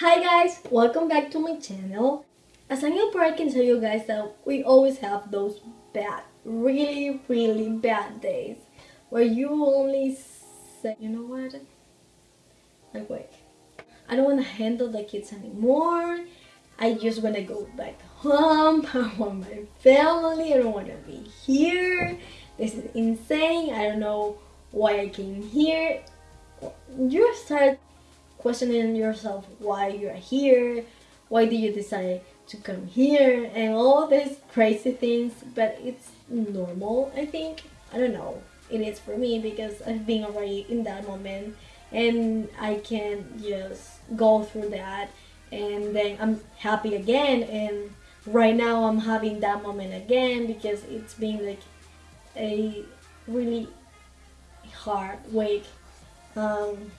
Hi guys, welcome back to my channel. As a new parent, I can tell you guys that we always have those bad, really, really bad days where you only say, you know what, like wait, I don't want to handle the kids anymore. I just want to go back home. I want my family. I don't want to be here. This is insane. I don't know why I came here. You start questioning yourself why you're here, why did you decide to come here, and all these crazy things. But it's normal, I think. I don't know. It is for me because I've been already in that moment and I can just go through that and then I'm happy again and right now I'm having that moment again because it's been like a really hard week um,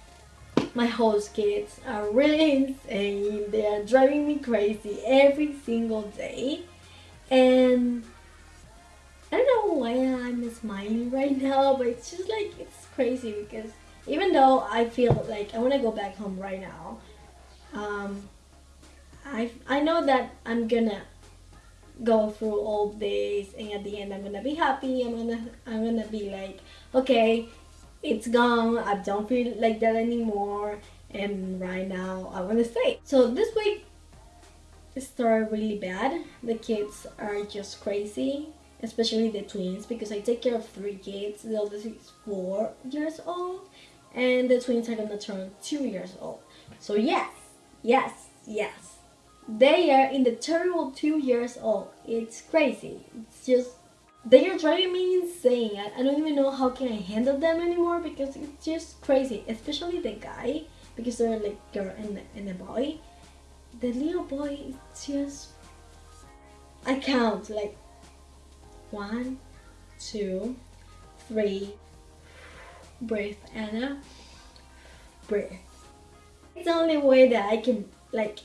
my host kids are really insane they are driving me crazy every single day. And I don't know why I'm smiling right now but it's just like it's crazy because even though I feel like I want to go back home right now um, I, I know that I'm gonna go through all this and at the end I'm gonna be happy I'm gonna I'm gonna be like okay it's gone. I don't feel like that anymore. And right now I want to stay. So this week started really bad. The kids are just crazy especially the twins because I take care of three kids. The oldest is four years old and the twins are gonna turn two years old. So yes yes yes. They are in the terrible two years old. It's crazy. It's just they are driving me insane. I, I don't even know how can I handle them anymore because it's just crazy. Especially the guy because they're like girl and, and a boy. The little boy is just I count like one two three breathe Anna. Breathe it's the only way that I can like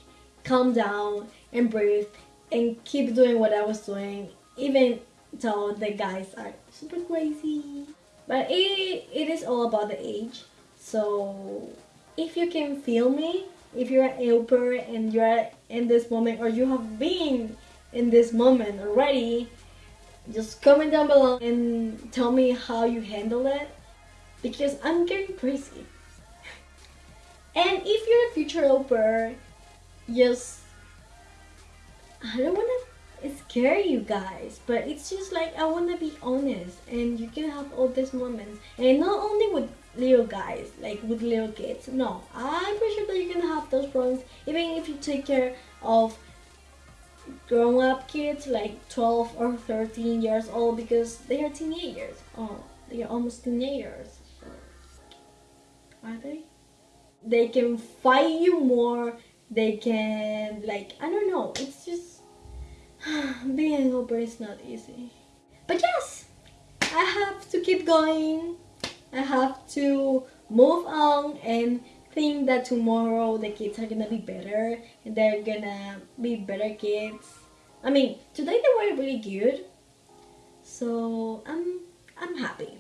calm down and breathe and keep doing what I was doing even though the guys are super crazy. But it, it is all about the age. So if you can feel me if you're an au pair and you're in this moment or you have been in this moment already just comment down below and tell me how you handle it because I'm getting crazy. And if you're a future au pair just I don't want to scare you guys but it's just like I want to be honest and you can have all these moments. And not only with little guys like with little kids no. I'm pretty sure that you're gonna have those problems even if you take care of grown-up kids like 12 or 13 years old because they are teenagers. Oh they are almost teenagers. Are they? They can fight you more. They can like I don't know. It's just being a au pair is not easy. But yes I have to keep going. I have to move on and think that tomorrow the kids are gonna be better and they're gonna be better kids. I mean today they were really good. So I'm I'm happy.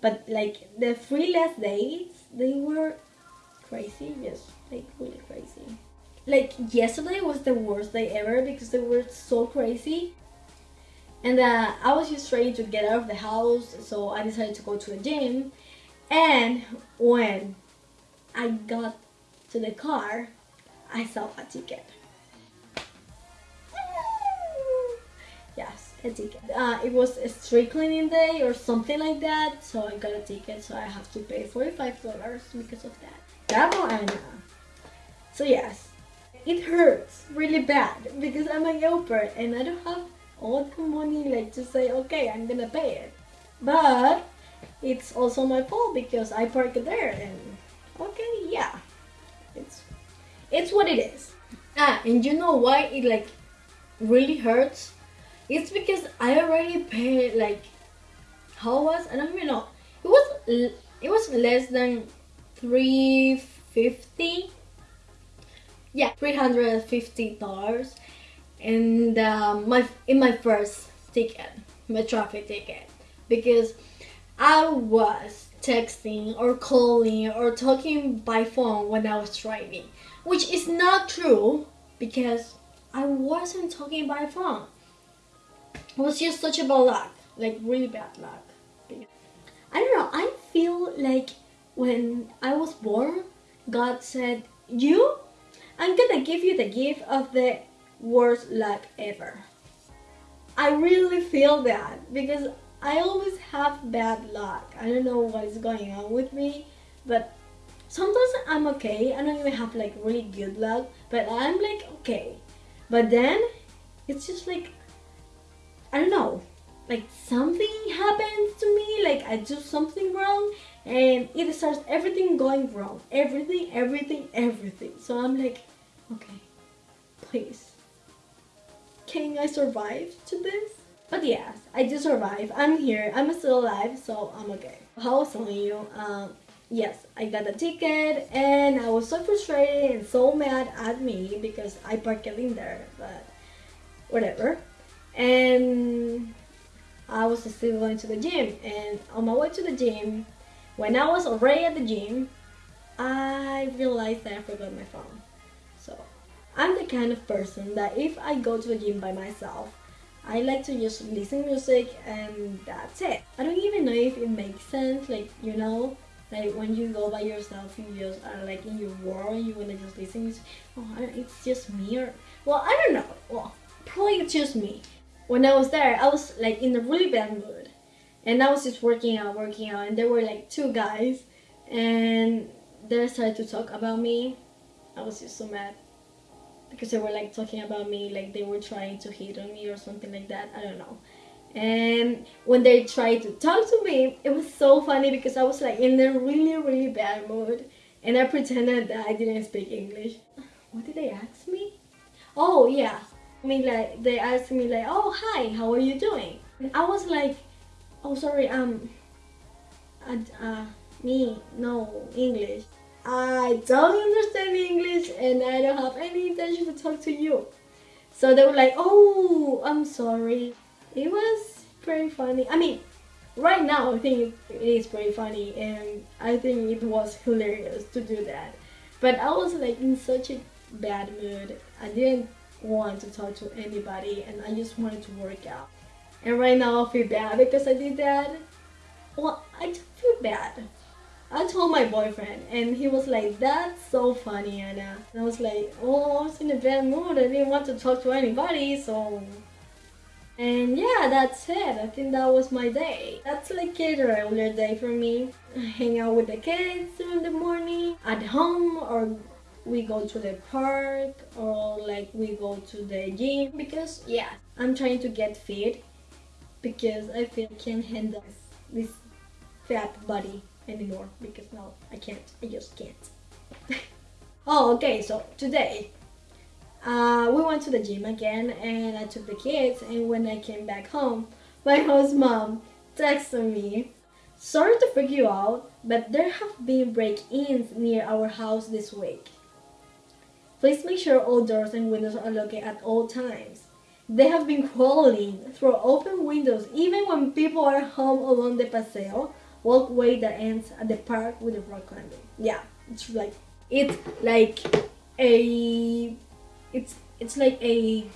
But like the three last days they were crazy. Yes like really crazy like yesterday was the worst day ever because they were so crazy. And uh, I was just ready to get out of the house so I decided to go to the gym. And when I got to the car I saw a ticket. Yes a ticket. Uh, it was a street cleaning day or something like that so I got a ticket so I have to pay $45 because of that. Bravo Anna. So yes it hurts really bad because I'm a au pair and I don't have all the money like to say okay I'm gonna pay it. But it's also my fault because I parked there and okay yeah. It's it's what it is. Ah and you know why it like really hurts? It's because I already paid like how was I don't even know. It was it was less than 350 yeah, $350 and um, my in my first ticket, my traffic ticket, because I was texting or calling or talking by phone when I was driving, which is not true because I wasn't talking by phone. It was just such a bad luck, like really bad luck. I don't know, I feel like when I was born, God said, You, I'm gonna give you the gift of the worst luck ever. I really feel that because I always have bad luck. I don't know what is going on with me, but sometimes I'm okay. I don't even have like really good luck, but I'm like okay. But then it's just like I don't know, like something happens to me, like I do something wrong and it starts everything going wrong. Everything, everything, everything. So I'm like, okay, please. Can I survive to this? But yes, I did survive. I'm here. I'm still alive, so I'm okay. How was telling you, um, yes, I got a ticket and I was so frustrated and so mad at me because I parked it in there, but whatever. And I was still going to the gym and on my way to the gym, when I was already at the gym, I realized that I forgot my phone. So I'm the kind of person that if I go to the gym by myself, I like to just listen music and that's it. I don't even know if it makes sense, like, you know, like when you go by yourself, you just are like in your world and you wanna just listen music. Oh, it's just me or, well, I don't know. Well, probably it's just me. When I was there, I was like in a really bad mood. And I was just working out, working out, and there were like two guys and they started to talk about me. I was just so mad because they were like talking about me like they were trying to hit on me or something like that. I don't know. And when they tried to talk to me it was so funny because i was like in a really really bad mood and i pretended that i didn't speak english. What did they ask me? Oh yeah mean like they asked me like oh hi how are you doing and i was like oh sorry um uh, uh me no english I don't understand English and I don't have any intention to talk to you. So they were like, oh, I'm sorry. It was pretty funny. I mean, right now I think it is pretty funny and I think it was hilarious to do that. But I was like in such a bad mood. I didn't want to talk to anybody and I just wanted to work out. And right now I feel bad because I did that. Well, I feel bad I told my boyfriend and he was like, that's so funny, Anna. And I was like, oh, I was in a bad mood. I didn't want to talk to anybody, so... And yeah, that's it. I think that was my day. That's like a regular day for me. hang out with the kids in the morning, at home, or we go to the park, or like we go to the gym. Because yeah, I'm trying to get fit because I feel I can handle this fat body anymore because no, I can't. I just can't. oh, okay, so today uh, we went to the gym again and I took the kids and when I came back home, my host mom texted me, sorry to freak you out, but there have been break-ins near our house this week. Please make sure all doors and windows are locked at all times. They have been crawling through open windows even when people are home along the paseo walkway that ends at the park with the rock climbing. Yeah, it's like it's like a it's it's like a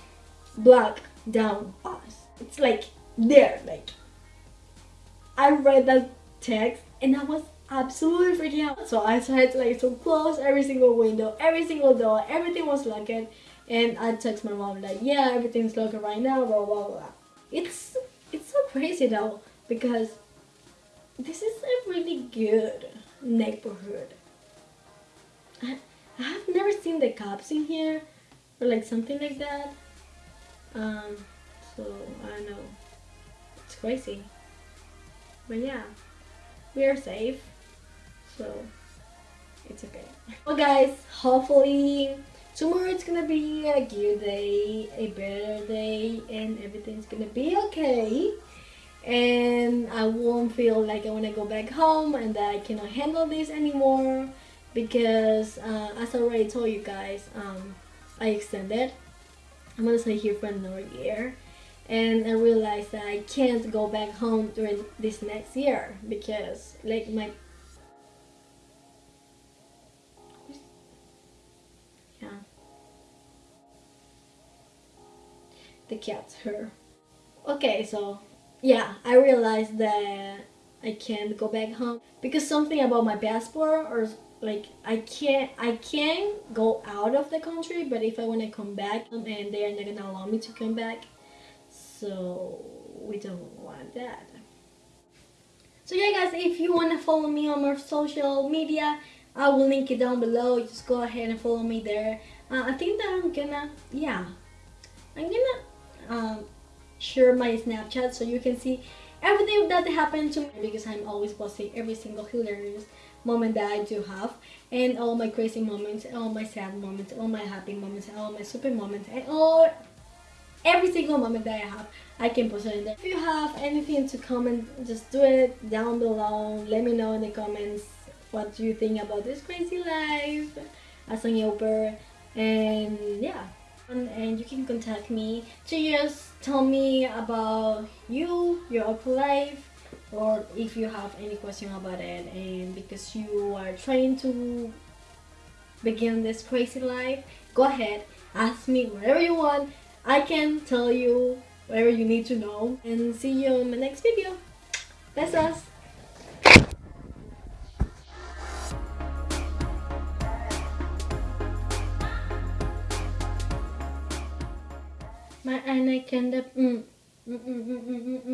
block down us. It's like there, like I read that text and I was absolutely freaking out. So I tried to like to close every single window, every single door, everything was locked and I text my mom like, yeah, everything's locked right now, blah blah blah. It's it's so crazy though because this is a really good neighborhood. I, I have never seen the cops in here or like something like that. Um, so I don't know. It's crazy. But yeah, we are safe. So it's okay. Well guys, hopefully tomorrow it's gonna be a good day, a better day, and everything's gonna be okay. And I won't feel like I want to go back home and that I cannot handle this anymore because uh, as I already told you guys um, I extended. I'm gonna stay here for another year. And I realized that I can't go back home during this next year because like my the cat's her. Okay so yeah I realized that I can't go back home because something about my passport or like I can't I can go out of the country but if I want to come back and they are not gonna allow me to come back so we don't want that. So yeah guys if you want to follow me on my social media I will link it down below. Just go ahead and follow me there. Uh, I think that I'm gonna yeah I'm gonna um, share my Snapchat so you can see everything that happened to me because I'm always posting every single hilarious moment that I do have and all my crazy moments, all my sad moments, all my happy moments, all my super moments and all every single moment that I have I can post it in there. If you have anything to comment just do it down below. Let me know in the comments what you think about this crazy life as an au pair and yeah and you can contact me to just tell me about you, your au pair life, or if you have any question about it and because you are trying to begin this crazy life, go ahead, ask me whatever you want. I can tell you whatever you need to know and see you in my next video. Besos! My and I can the mm, mm, mm, mm. mm, mm